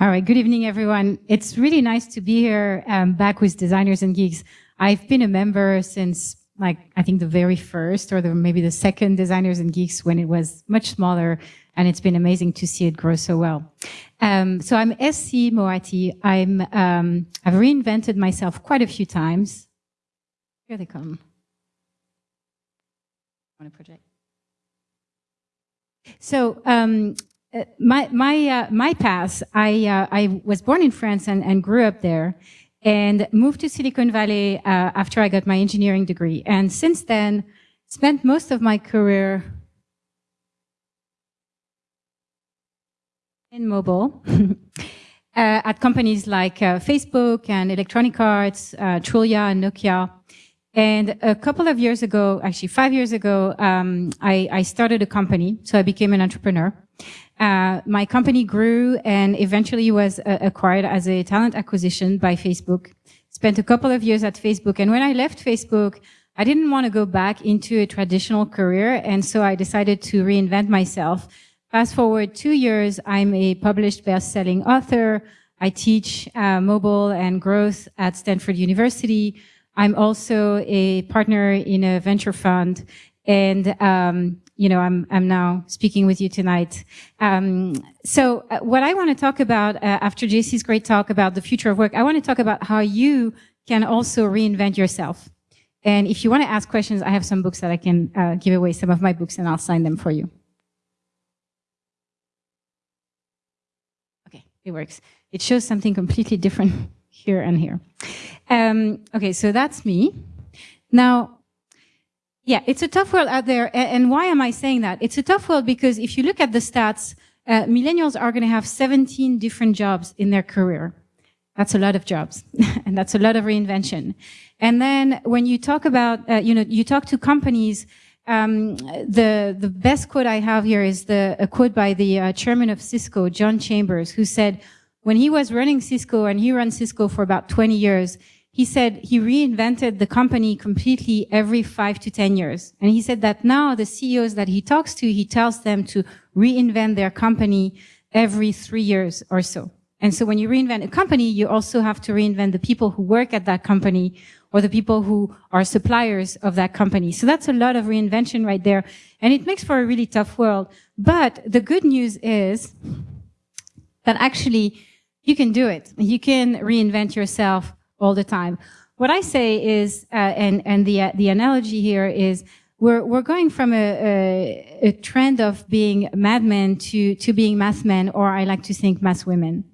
All right, good evening, everyone. It's really nice to be here um, back with Designers and Geeks. I've been a member since like, I think the very first or the, maybe the second Designers and Geeks when it was much smaller. And it's been amazing to see it grow so well. Um, so I'm SC Moatti. I'm, um, I've reinvented myself quite a few times. Here they come. On a project. So, um, uh, my my uh, my path. I uh, I was born in France and, and grew up there, and moved to Silicon Valley uh, after I got my engineering degree. And since then, spent most of my career in mobile uh, at companies like Facebook and Electronic Arts, Trulia and Nokia. And a couple of years ago, actually five years ago, um, I, I, started a company. So I became an entrepreneur. Uh, my company grew and eventually was uh, acquired as a talent acquisition by Facebook. Spent a couple of years at Facebook. And when I left Facebook, I didn't want to go back into a traditional career. And so I decided to reinvent myself. Fast forward two years, I'm a published best-selling author. I teach uh, mobile and growth at Stanford University. I'm also a partner in a venture fund. And um, you know, I'm, I'm now speaking with you tonight. Um, so uh, what I want to talk about uh, after JC's great talk about the future of work, I want to talk about how you can also reinvent yourself. And if you want to ask questions, I have some books that I can uh, give away, some of my books, and I'll sign them for you. Okay, it works. It shows something completely different here and here. Um, okay, so that's me. Now, yeah, it's a tough world out there. And why am I saying that? It's a tough world because if you look at the stats, uh, millennials are going to have 17 different jobs in their career. That's a lot of jobs and that's a lot of reinvention. And then when you talk about, uh, you know, you talk to companies, um, the, the best quote I have here is the, a quote by the uh, chairman of Cisco, John Chambers, who said, when he was running Cisco and he ran Cisco for about 20 years, he said he reinvented the company completely every five to 10 years. And he said that now the CEOs that he talks to, he tells them to reinvent their company every three years or so. And so when you reinvent a company, you also have to reinvent the people who work at that company or the people who are suppliers of that company. So that's a lot of reinvention right there. And it makes for a really tough world. But the good news is that actually you can do it. You can reinvent yourself all the time. What I say is, uh, and and the uh, the analogy here is, we're we're going from a, a, a trend of being madmen to to being math men, or I like to think math women.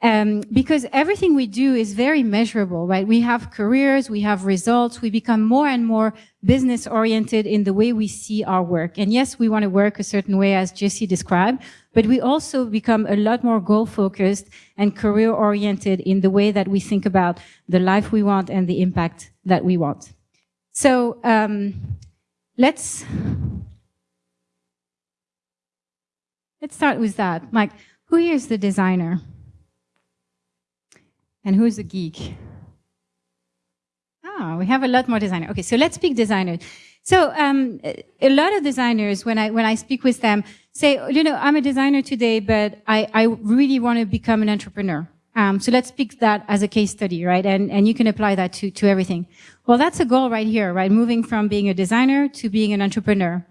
Um, because everything we do is very measurable, right? We have careers, we have results, we become more and more business oriented in the way we see our work. And yes, we want to work a certain way as JC described, but we also become a lot more goal focused and career oriented in the way that we think about the life we want and the impact that we want. So, um, let's, let's start with that. Like, who here is the designer? And who's a geek? Ah, we have a lot more designers. Okay, so let's speak designers. So um, a lot of designers, when I when I speak with them, say, you know, I'm a designer today, but I, I really want to become an entrepreneur. Um, so let's pick that as a case study, right? And and you can apply that to to everything. Well, that's a goal right here, right? Moving from being a designer to being an entrepreneur.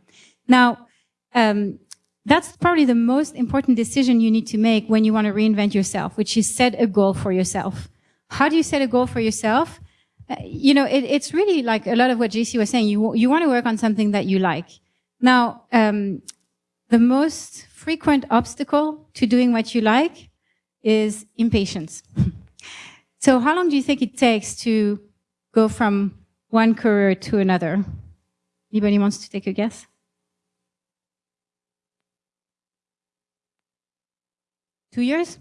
Now, um, that's probably the most important decision you need to make when you want to reinvent yourself, which is set a goal for yourself. How do you set a goal for yourself? Uh, you know, it, it's really like a lot of what JC was saying. You, you want to work on something that you like. Now, um, the most frequent obstacle to doing what you like is impatience. so how long do you think it takes to go from one career to another? Anybody wants to take a guess? Two years?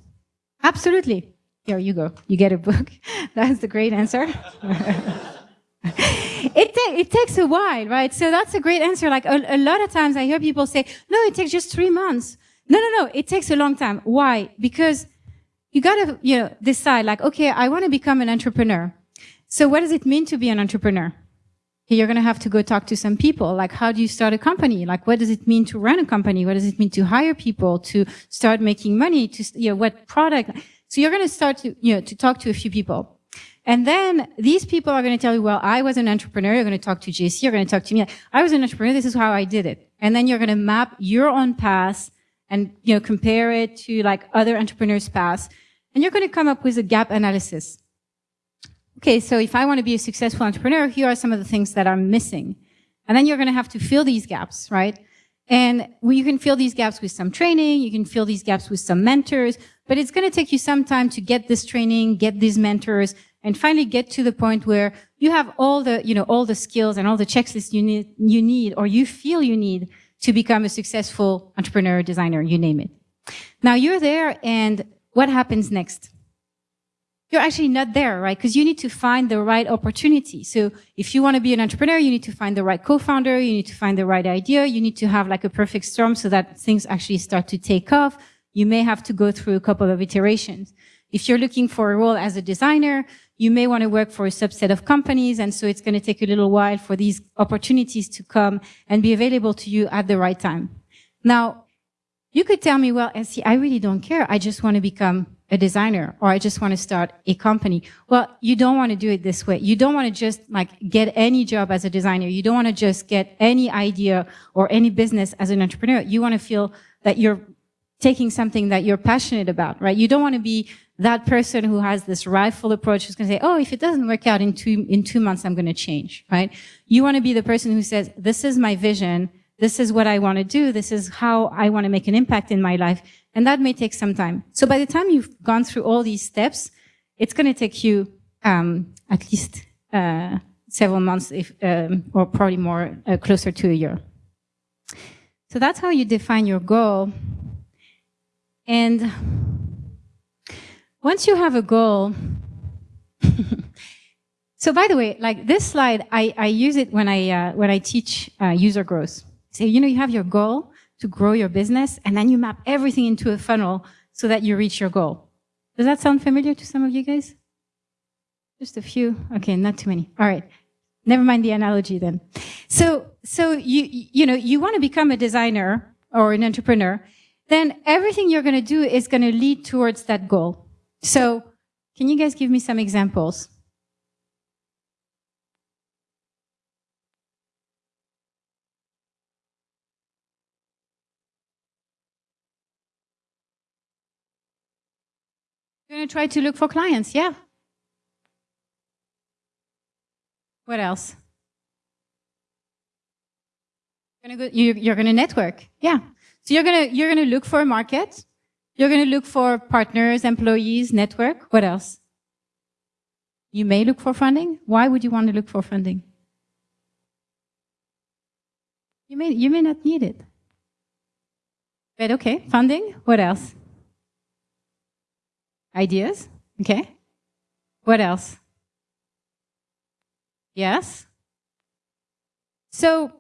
Absolutely. Here you go. You get a book. that's the great answer. it, ta it takes a while, right? So that's a great answer. Like a, a lot of times I hear people say, no, it takes just three months. No, no, no. It takes a long time. Why? Because you gotta, you know, decide like, okay, I want to become an entrepreneur. So what does it mean to be an entrepreneur? You're going to have to go talk to some people. Like, how do you start a company? Like, what does it mean to run a company? What does it mean to hire people, to start making money, to, you know, what product? So you're going to start to, you know, to talk to a few people. And then these people are going to tell you, well, I was an entrepreneur. You're going to talk to JC. You're going to talk to me. I was an entrepreneur. This is how I did it. And then you're going to map your own path and, you know, compare it to like other entrepreneurs' paths. And you're going to come up with a gap analysis. Okay. So if I want to be a successful entrepreneur, here are some of the things that I'm missing. And then you're going to have to fill these gaps, right? And you can fill these gaps with some training, you can fill these gaps with some mentors, but it's going to take you some time to get this training, get these mentors, and finally get to the point where you have all the, you know, all the skills and all the checklists you need, you need, or you feel you need to become a successful entrepreneur, designer, you name it. Now you're there and what happens next? You're actually not there, right? Because you need to find the right opportunity. So if you want to be an entrepreneur, you need to find the right co-founder, you need to find the right idea, you need to have like a perfect storm so that things actually start to take off. You may have to go through a couple of iterations. If you're looking for a role as a designer, you may want to work for a subset of companies. And so it's going to take a little while for these opportunities to come and be available to you at the right time. Now, you could tell me, well, and see, I really don't care. I just want to become a designer or I just want to start a company. Well, you don't want to do it this way. You don't want to just like get any job as a designer. You don't want to just get any idea or any business as an entrepreneur. You want to feel that you're taking something that you're passionate about, right? You don't want to be that person who has this rifle approach who's going to say, oh, if it doesn't work out in two, in two months, I'm going to change, right? You want to be the person who says, this is my vision. This is what I want to do. This is how I want to make an impact in my life. And that may take some time. So by the time you've gone through all these steps, it's going to take you um, at least uh, several months, if, um, or probably more, uh, closer to a year. So that's how you define your goal. And once you have a goal, so by the way, like this slide, I, I use it when I uh, when I teach uh, user growth. So you know, you have your goal, to grow your business, and then you map everything into a funnel so that you reach your goal. Does that sound familiar to some of you guys? Just a few. Okay, not too many. All right. Never mind the analogy then. So, so you, you know, you want to become a designer or an entrepreneur, then everything you're going to do is going to lead towards that goal. So, can you guys give me some examples? Try to look for clients, yeah. What else? You're going to, go, you're going to network, yeah. So you're going to, you're going to look for a market. You're going to look for partners, employees, network. What else? You may look for funding. Why would you want to look for funding? You may, you may not need it. But okay, funding. What else? Ideas? Okay. What else? Yes? So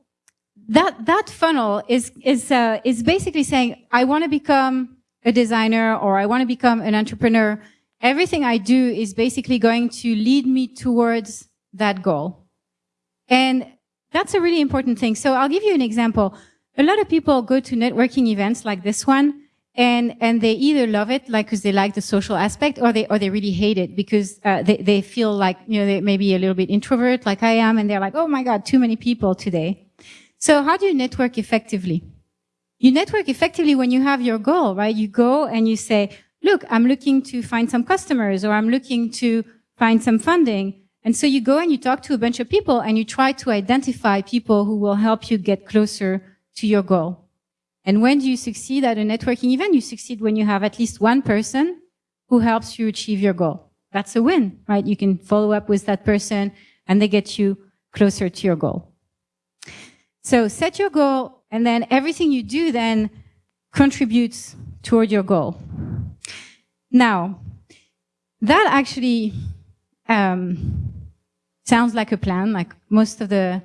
that, that funnel is, is, uh, is basically saying, I want to become a designer or I want to become an entrepreneur. Everything I do is basically going to lead me towards that goal. And that's a really important thing. So I'll give you an example. A lot of people go to networking events like this one and and they either love it like because they like the social aspect or they or they really hate it because uh, they they feel like you know they may be a little bit introvert like I am and they're like oh my god too many people today. So how do you network effectively? You network effectively when you have your goal, right? You go and you say, look, I'm looking to find some customers or I'm looking to find some funding. And so you go and you talk to a bunch of people and you try to identify people who will help you get closer to your goal. And when do you succeed at a networking event? You succeed when you have at least one person who helps you achieve your goal. That's a win, right? You can follow up with that person and they get you closer to your goal. So set your goal and then everything you do then contributes toward your goal. Now, that actually um, sounds like a plan, like most of the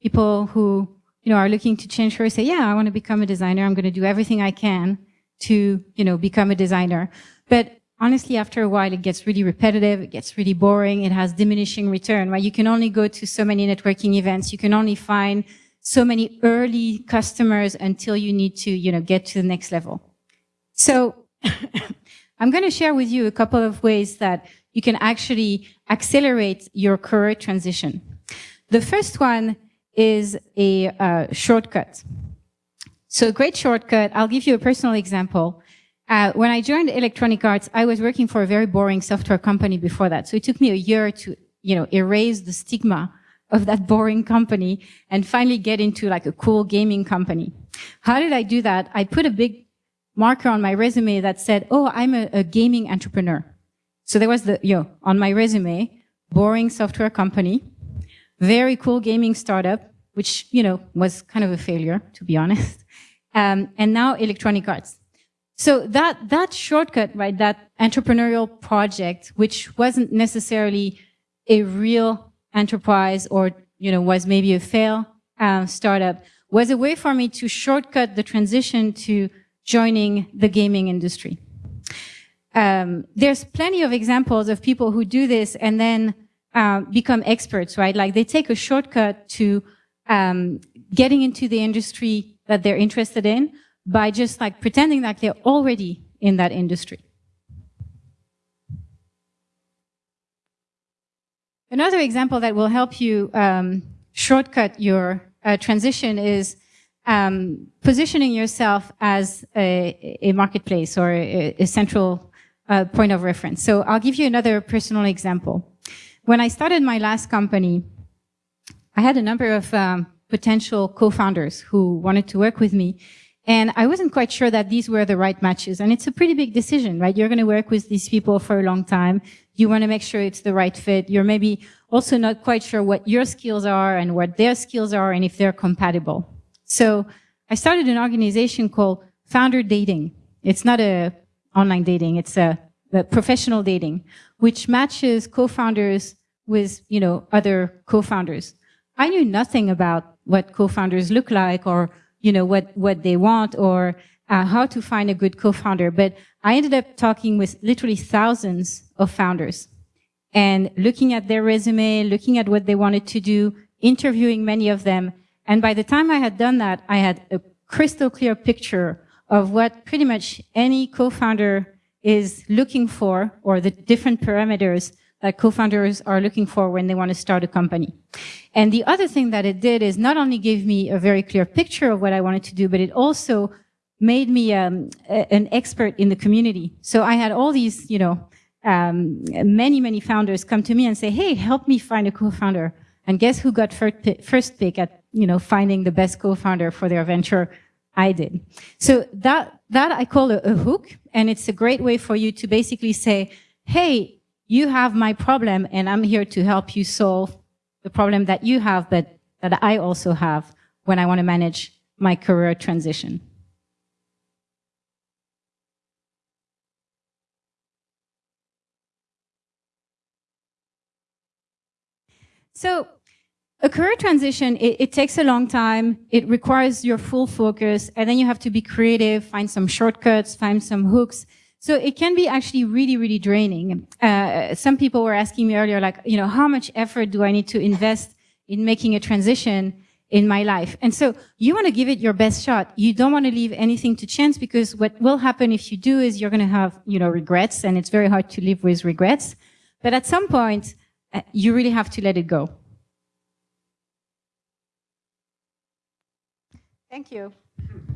people who you know, are looking to change careers say, yeah, I want to become a designer. I'm going to do everything I can to, you know, become a designer. But honestly, after a while, it gets really repetitive. It gets really boring. It has diminishing return, right? You can only go to so many networking events. You can only find so many early customers until you need to, you know, get to the next level. So I'm going to share with you a couple of ways that you can actually accelerate your career transition. The first one is a uh, shortcut. So a great shortcut, I'll give you a personal example. Uh, when I joined Electronic Arts, I was working for a very boring software company before that. So it took me a year to, you know, erase the stigma of that boring company and finally get into like a cool gaming company. How did I do that? I put a big marker on my resume that said, oh, I'm a, a gaming entrepreneur. So there was the, you know, on my resume, boring software company, very cool gaming startup, which, you know, was kind of a failure, to be honest. Um, and now Electronic Arts. So that, that shortcut, right, that entrepreneurial project, which wasn't necessarily a real enterprise or, you know, was maybe a fail uh, startup, was a way for me to shortcut the transition to joining the gaming industry. Um, there's plenty of examples of people who do this and then uh, become experts, right? Like they take a shortcut to um, getting into the industry that they're interested in by just like pretending that they're already in that industry. Another example that will help you um, shortcut your uh, transition is um, positioning yourself as a, a marketplace or a, a central uh, point of reference. So I'll give you another personal example. When I started my last company, I had a number of um, potential co-founders who wanted to work with me and I wasn't quite sure that these were the right matches. And it's a pretty big decision, right? You're going to work with these people for a long time. You want to make sure it's the right fit. You're maybe also not quite sure what your skills are and what their skills are and if they're compatible. So I started an organization called Founder Dating. It's not a online dating. It's a, a professional dating, which matches co-founders with, you know, other co-founders. I knew nothing about what co-founders look like or you know, what, what they want or uh, how to find a good co-founder. But I ended up talking with literally thousands of founders and looking at their resume, looking at what they wanted to do, interviewing many of them. And by the time I had done that, I had a crystal clear picture of what pretty much any co-founder is looking for or the different parameters that co-founders are looking for when they want to start a company. And the other thing that it did is not only gave me a very clear picture of what I wanted to do, but it also made me um, a, an expert in the community. So I had all these, you know, um, many, many founders come to me and say, hey, help me find a co-founder. And guess who got first pick, first pick at, you know, finding the best co-founder for their venture? I did. So that, that I call a, a hook. And it's a great way for you to basically say, hey, you have my problem and I'm here to help you solve the problem that you have, but that I also have when I want to manage my career transition. So a career transition, it, it, takes a long time. It requires your full focus and then you have to be creative, find some shortcuts, find some hooks. So it can be actually really, really draining. Uh, some people were asking me earlier, like, you know, how much effort do I need to invest in making a transition in my life? And so you want to give it your best shot. You don't want to leave anything to chance because what will happen if you do is you're going to have, you know, regrets and it's very hard to live with regrets. But at some point, uh, you really have to let it go. Thank you.